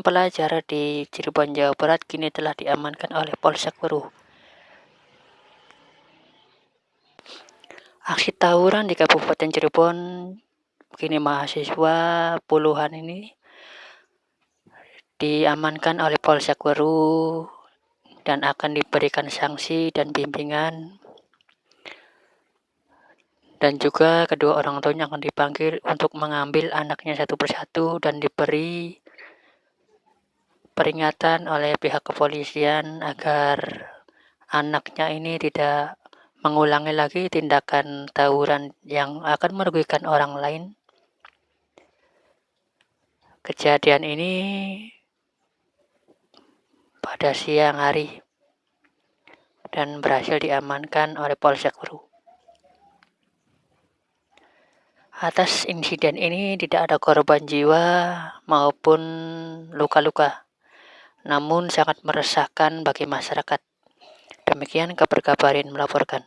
pelajar di Cirebon, Jawa Barat kini telah diamankan oleh Polsek Weruh. Aksi tawuran di Kabupaten Cirebon kini mahasiswa puluhan ini diamankan oleh Polsek Weruh dan akan diberikan sanksi dan bimbingan dan juga kedua orang tuanya akan dipanggil untuk mengambil anaknya satu persatu dan diberi peringatan oleh pihak kepolisian agar anaknya ini tidak mengulangi lagi tindakan tawuran yang akan merugikan orang lain. Kejadian ini pada siang hari dan berhasil diamankan oleh Polsek Uru. Atas insiden ini tidak ada korban jiwa maupun luka-luka namun sangat meresahkan bagi masyarakat. Demikian kabar kabarin melaporkan.